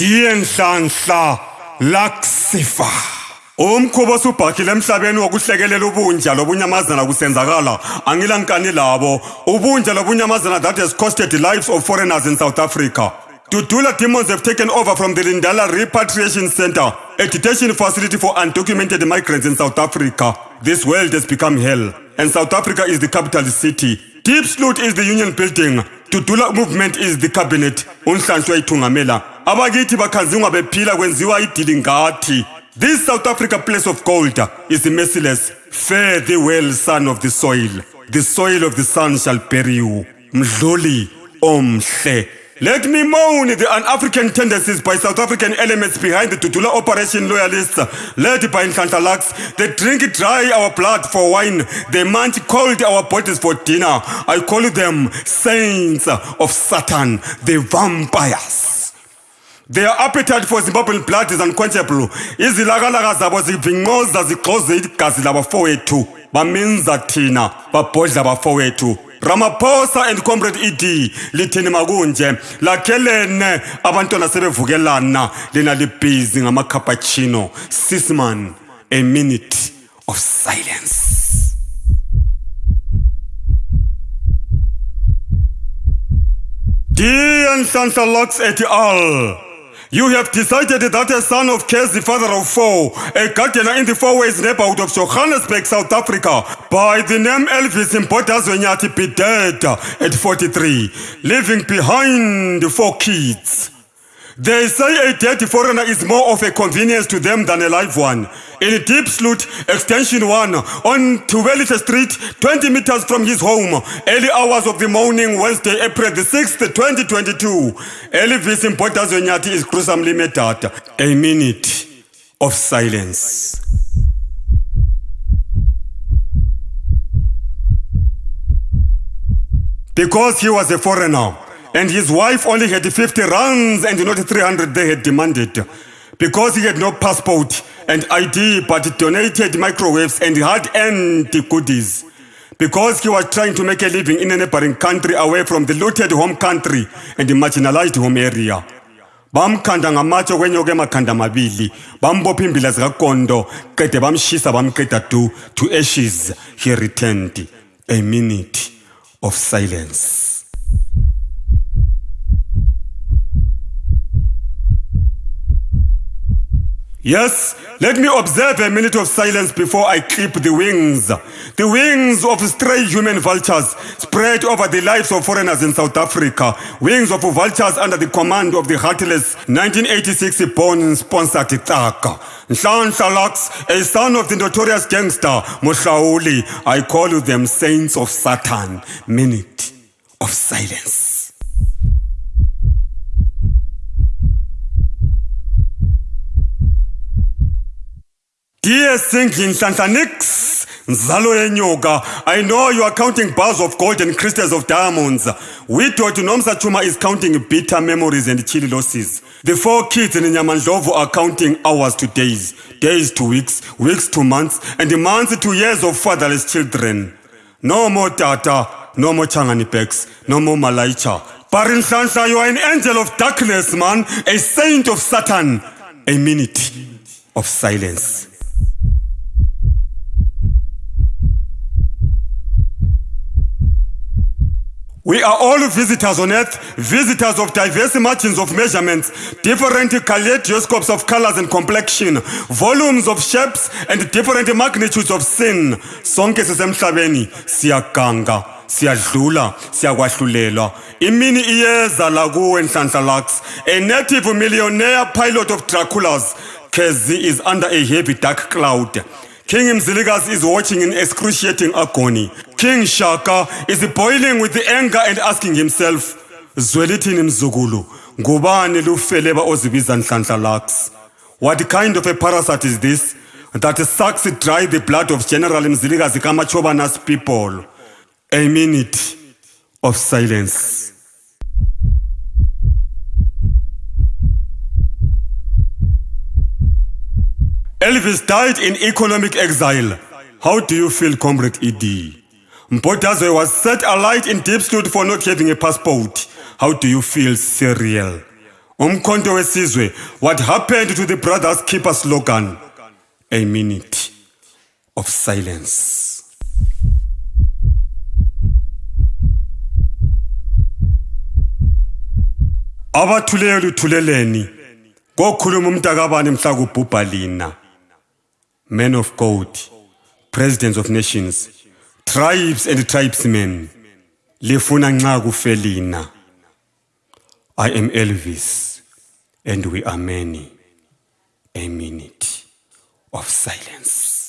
dienhlanhla lakusifa umkhubo osubhakile emhlabeni wokuhlekelela ubunja lobunyamazana kusenzakala angilankani labo ubunja lobunyamazana that has costed the lives of foreigners in south africa Dudula demons have taken over from the Lindala Repatriation Center, a detention facility for undocumented migrants in South Africa. This world has become hell, and South Africa is the capital city. Deep Sloot is the union building. Dudula movement is the cabinet. Unhlanhlwa ithungamela. Abakithi bakhanzingwa bephila kwenziwa idili ngathi. This South Africa place of gold is merciless. Fare thee well, son of the soil. The soil of the sun shall bury you. Mdluli omhle. Let me moan the un-African tendencies by South African elements behind the Dudula operation loyalists led by Lux. They drink dry our blood for wine. They munch cold our bodies for dinner. I call them saints of Satan, the vampires. Their appetite for Zimbabwean blood is unquenchable. Izilakalaga zabo zivinqoza zigxoze igazi labafowethu. Baminza thina, babhodla abafowethu. Ramaphosa and Comrade ED lithini makunje lakhelene abantwana sebevukelana lena libhizi ngama-cappuccino sisman a minute of silence Dear Nhlanhla Lux et al. You have decided that a son of Kes, the father of four, a gardener in the Fourways neighborhood of Johannesburg, South Africa, by the name Elvis Mpotazwenyati be dead at 43, leaving behind four kids. They say a dead foreigner is more of a convenience to them than a live one. In a Diepsloot, Extension 1, on Tuvelita Street, 20 meters from his home, early hours of the morning, Wednesday, April the 6th, 2022, Elvis Mpotazwenyati is gruesomely murdered. A minute of silence. Because he was a foreigner, and his wife only had 50 rands and not 300 they had demanded. Because he had no passport and ID but donated microwaves and hard-earned goodies. Because he was trying to make a living in a neighboring country away from the looted home country and the marginalized home area. bamkhanda ngamatshe kwenyoka emakhanda amabili bambopha imbila zikakondo qede bamshisa bamqeda du to ashes he returned a minute of silence Yes, let me observe a minute of silence before I clip the wings. The wings of stray human vultures spread over the lives of foreigners in South Africa. Wings of vultures under the command of the heartless 1986 born sponsored Taka. Nhlanhla Lux, a son of the notorious gangster Mushauli. I call them saints of Satan. Minute of silence. Dear Singing Santanix, Nzalo yenyoka, I know you are counting bars of gold and crystals of diamonds. We Widow Nomsa Tshuma is counting bitter memories and chilly losses. The four kids in Nyamandlovu are counting hours to days, days to weeks, weeks to months, and months to years of fatherless children. No more Tata, no more Changani Bex, no more Malaicha. Barin Shansha, you are an angel of darkness, man, a saint of Satan. A minute of silence. We are all visitors on earth, visitors of diverse margins of measurements, different kaleidoscopes of colors and complexion, volumes of shapes and different magnitudes of sin. Sonke sisemhlabeni siyaganga, siyadlula, siyakwahlulelwa. Imini iyeza la kuwe Nhlanhla Lux, a native millionaire pilot of Draculas. Kezi is under a heavy dark cloud. King Mzilikazi is watching in excruciating agony. King Shaka is boiling with anger and asking himself, Zwelithini mzukulu, ngubani lufeleba ozibiza Nhlanhla Lux? What kind of a parasite is this that sucks dry the blood of General Mzilikazi Kamachobanas people? A minute of silence. Elvis died in economic exile. How do you feel, Comrade ED? Mpotazwe was set alight in deep state for not having a passport. How do you feel, Cyril? umkhonto wesizwe what happened to the brothers keeper slogan a minute of silence abathuleyo luthuleleni kokhuluma umntakabani mhla kubhubha lina men of god presidents of nations tribes and tribesmen lifuna nxa kufe i am elvis and we are many a minute of silence